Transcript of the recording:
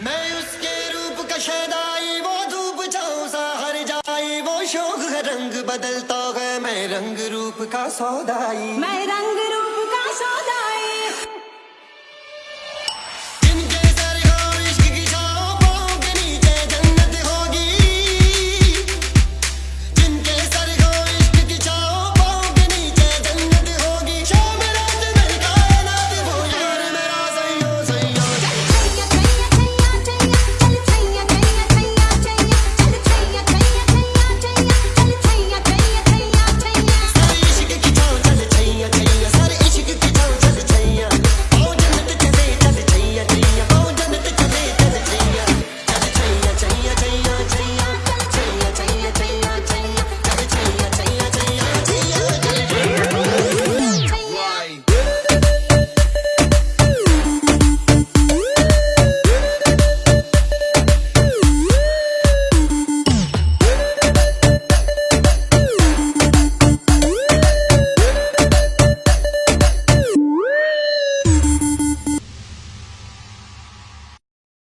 मैं उसके रूप का शैदाई वो धूप छाँव सा हर जाई, वो शोक रंग बदलता है। मैं रंग रूप का सौदाई। मैं रंग रूप